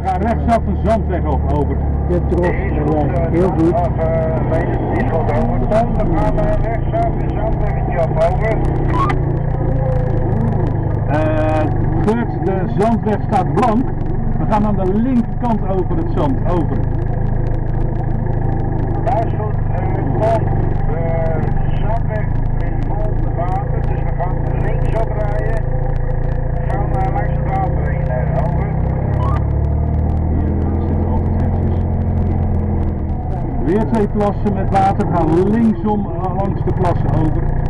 We gaan rechtsaf een zandweg op, over. De tros erbij. Heel goed. Uh, die goed over. Dan gaan we rechtsaf een zandweggetje op, over. Eh Geurt, de zandweg staat blank. We gaan aan de linkerkant over het zand, over. Dat is goed. Uh, Tom, de zandweg is vol met water, dus we gaan links oprijden. We gaan uh, langs het water heen, uh, over. Hier zitten altijd hekjes. Weer twee plassen met water. Gaan linksom eh, langs de plassen over.